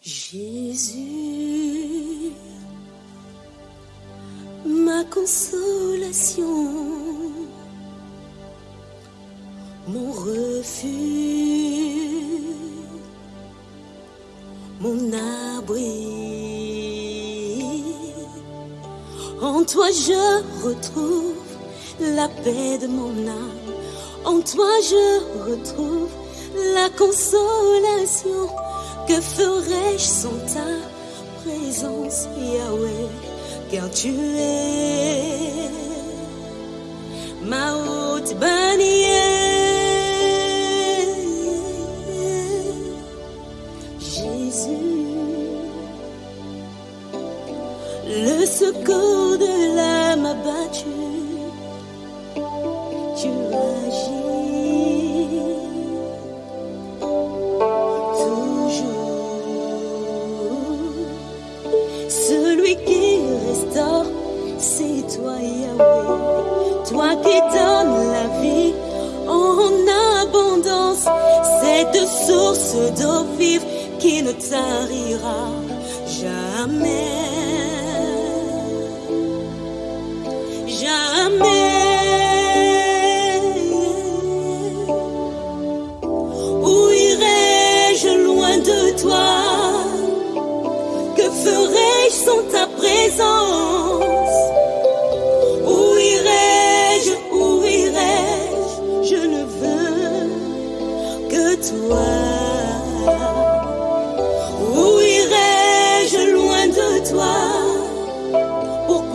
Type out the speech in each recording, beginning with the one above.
Jésus, consolation, mon refuge, mon abri. En toi je retrouve la paix de mon âme. En toi je retrouve la consolation. Que ferais-je sans ta présence, Yahweh, car tu es ma haute bannière. Jésus, le secours de l'âme abattue. Source d'eau vive qui ne tarira. Jamais.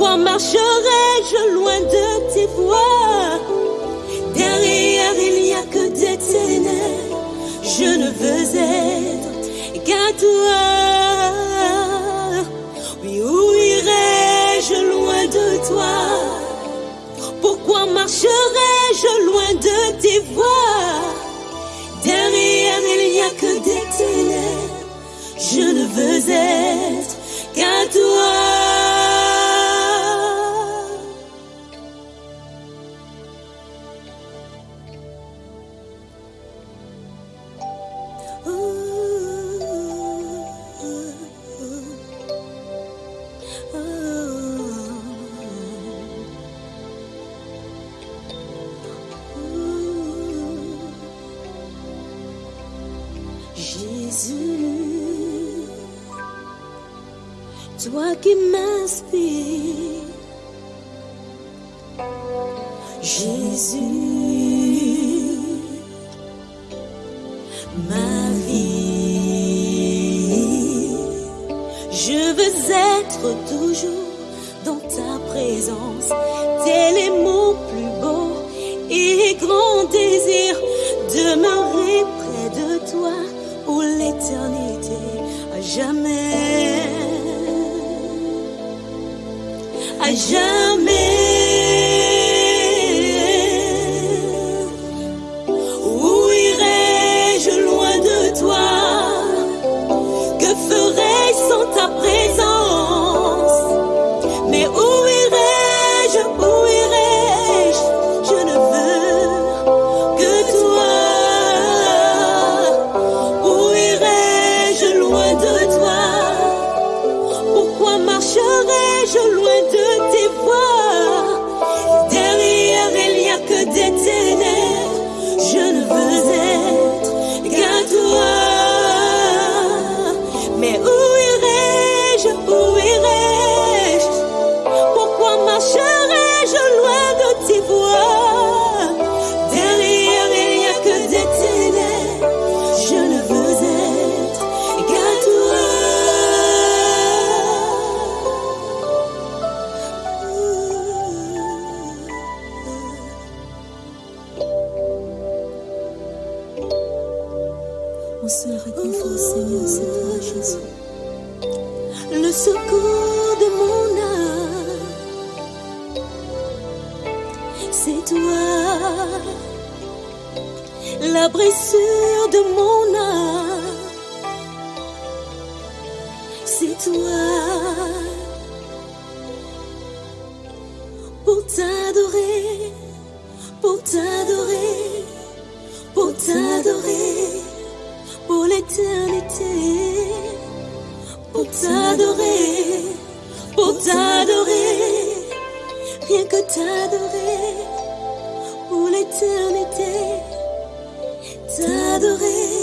Pourquoi marcherai-je loin de tes voies Derrière il n'y a que des ténèbres. Je ne veux être qu'à toi. Oui, où irai-je loin de toi? Pourquoi marcherai-je loin de tes voies Derrière, il n'y a que des ténèbres. Je ne veux être qu'à toi. toi qui m'inspires, Jésus, ma vie, je veux être toujours dans ta présence, tel est mon plus beau et grand désir, demeurer près de toi pour l'éternité, à jamais. 人。Mon seul réconfort, Seigneur, c'est toi, Jésus. Le secours de mon âme, c'est toi. La blessure de mon âme, c'est toi. Pour t'adorer, pour t'adorer, pour t'adorer l'éternité, pour t'adorer, pour t'adorer. Rien que t'adorer pour l'éternité, t'adorer,